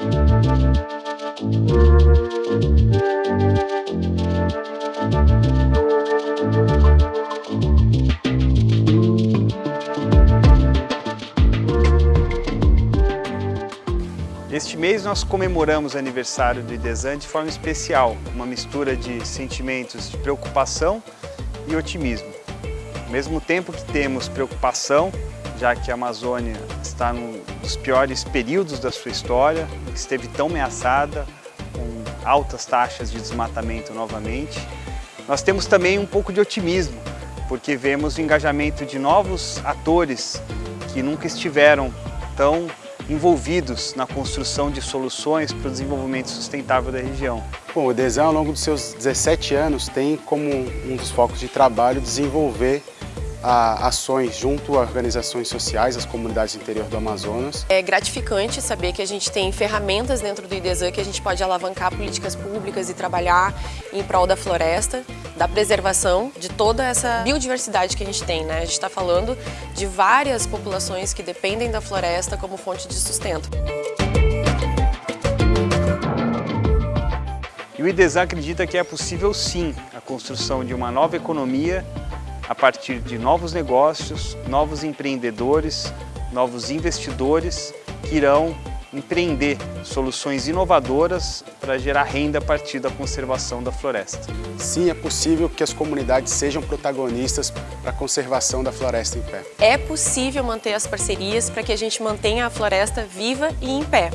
Este mês nós comemoramos o aniversário do IDESAN de forma especial, uma mistura de sentimentos de preocupação e otimismo. Ao mesmo tempo que temos preocupação, já que a Amazônia está num dos piores períodos da sua história, esteve tão ameaçada, com altas taxas de desmatamento novamente, nós temos também um pouco de otimismo, porque vemos o engajamento de novos atores que nunca estiveram tão envolvidos na construção de soluções para o desenvolvimento sustentável da região. Bom, o DESAN, ao longo dos seus 17 anos, tem como um dos focos de trabalho desenvolver a ações junto a organizações sociais, as comunidades do interior do Amazonas. É gratificante saber que a gente tem ferramentas dentro do IDESAN que a gente pode alavancar políticas públicas e trabalhar em prol da floresta, da preservação de toda essa biodiversidade que a gente tem. Né? A gente está falando de várias populações que dependem da floresta como fonte de sustento. E o IDESAN acredita que é possível sim a construção de uma nova economia a partir de novos negócios, novos empreendedores, novos investidores que irão empreender soluções inovadoras para gerar renda a partir da conservação da floresta. Sim, é possível que as comunidades sejam protagonistas para a conservação da floresta em pé. É possível manter as parcerias para que a gente mantenha a floresta viva e em pé.